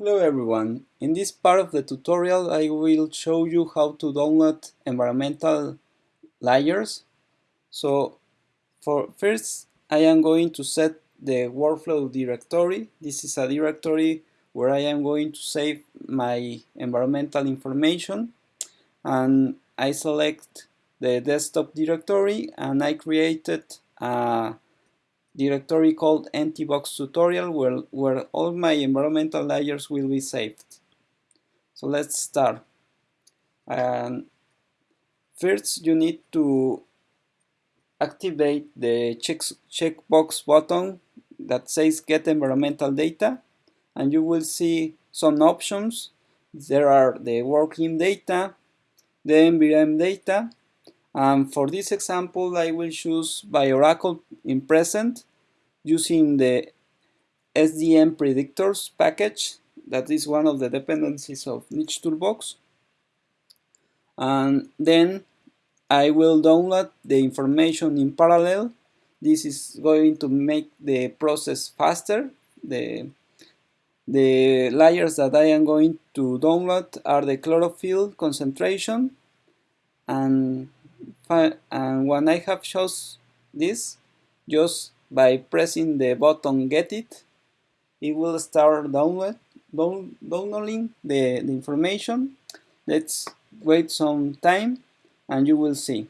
Hello everyone. In this part of the tutorial I will show you how to download environmental layers. So for first I am going to set the workflow directory. This is a directory where I am going to save my environmental information and I select the desktop directory and I created a directory called ntbox tutorial where, where all my environmental layers will be saved. So let's start. And first you need to activate the check, checkbox button that says get environmental data and you will see some options. There are the WorldClim data, the ENVIREM data, and for this example I will choose Bio-Oracle in present using the SDM predictors package that is one of the dependencies of Niche Toolbox. And then I will download the information in parallel. This is going to make the process faster. The the layers that I am going to download are the chlorophyll concentration. And, and when I have chose this just by pressing the button get it it will start download down, downloading the, the information. Let's wait some time and you will see